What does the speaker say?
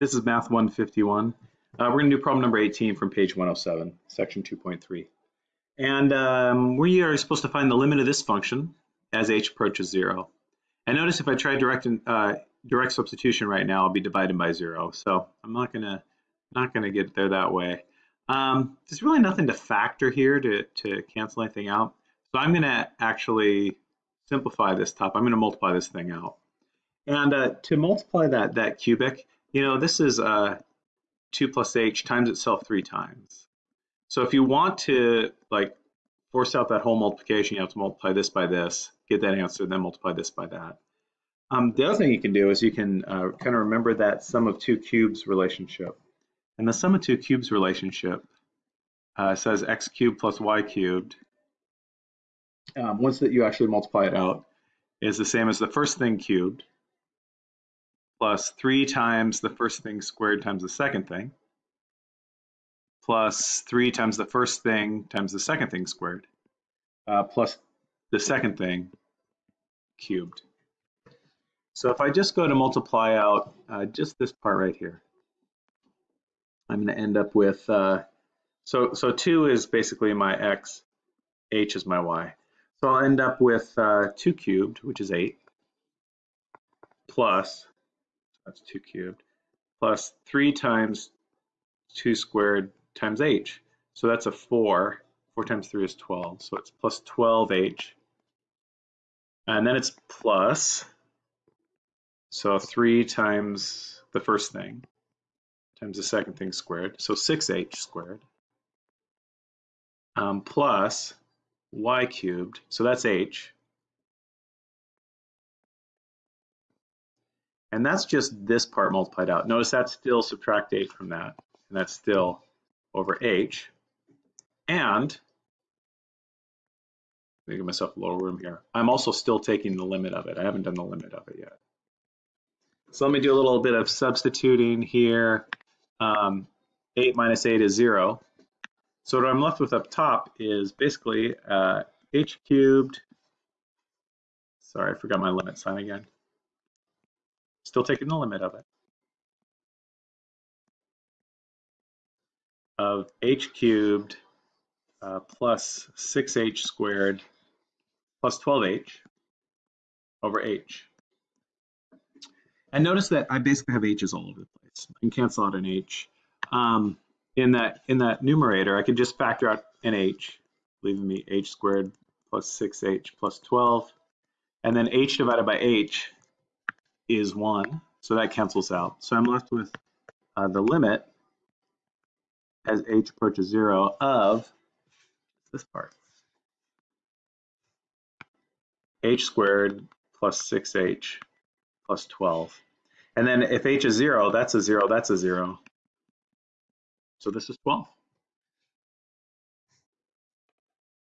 This is Math 151. Uh, we're going to do problem number 18 from page 107, section 2.3. And um, we are supposed to find the limit of this function as h approaches 0. And notice if I try direct, uh, direct substitution right now, I'll be divided by 0. So I'm not going to not going to get there that way. Um, there's really nothing to factor here to, to cancel anything out. So I'm going to actually simplify this top. I'm going to multiply this thing out. And uh, to multiply that, that cubic, you know, this is uh, 2 plus h times itself three times. So if you want to like force out that whole multiplication, you have to multiply this by this, get that answer, then multiply this by that. Um, the other thing you can do is you can uh, kind of remember that sum of two cubes relationship. And the sum of two cubes relationship uh, says x cubed plus y cubed. Um, once that you actually multiply it out, is the same as the first thing cubed plus 3 times the first thing squared times the second thing plus 3 times the first thing times the second thing squared uh, plus the second thing cubed. So if I just go to multiply out uh, just this part right here, I'm going to end up with, uh, so, so 2 is basically my x, h is my y. So I'll end up with uh, 2 cubed, which is 8, plus that's 2 cubed, plus 3 times 2 squared times h. So that's a 4. 4 times 3 is 12. So it's plus 12h. And then it's plus, so 3 times the first thing times the second thing squared. So 6h squared. Um, plus y cubed, so that's h, And that's just this part multiplied out. Notice that's still subtract 8 from that, and that's still over h. And, me give myself a little room here. I'm also still taking the limit of it. I haven't done the limit of it yet. So let me do a little bit of substituting here. Um, 8 minus 8 is 0. So what I'm left with up top is basically uh, h cubed, sorry, I forgot my limit sign again still taking the limit of it, of h cubed uh, plus 6h squared plus 12h over h. And notice that I basically have h's all over the place. I can cancel out an h. Um, in that in that numerator, I can just factor out an h, leaving me h squared plus 6h plus 12. And then h divided by h is 1, so that cancels out. So I'm left with uh, the limit as h approaches 0 of this part. h squared plus 6h plus 12. And then if h is 0, that's a 0, that's a 0. So this is 12.